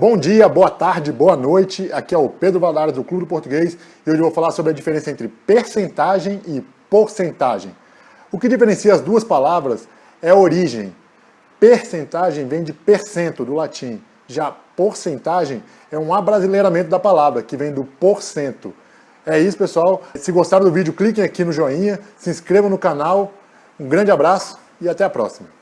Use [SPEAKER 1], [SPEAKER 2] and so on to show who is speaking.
[SPEAKER 1] Bom dia, boa tarde, boa noite. Aqui é o Pedro Valadares do Clube do Português e hoje eu vou falar sobre a diferença entre percentagem e porcentagem. O que diferencia as duas palavras é a origem. Percentagem vem de percento, do latim. Já porcentagem é um abrasileiramento da palavra, que vem do porcento. É isso, pessoal. Se gostaram do vídeo, cliquem aqui no joinha, se inscrevam no canal. Um grande abraço e até a próxima.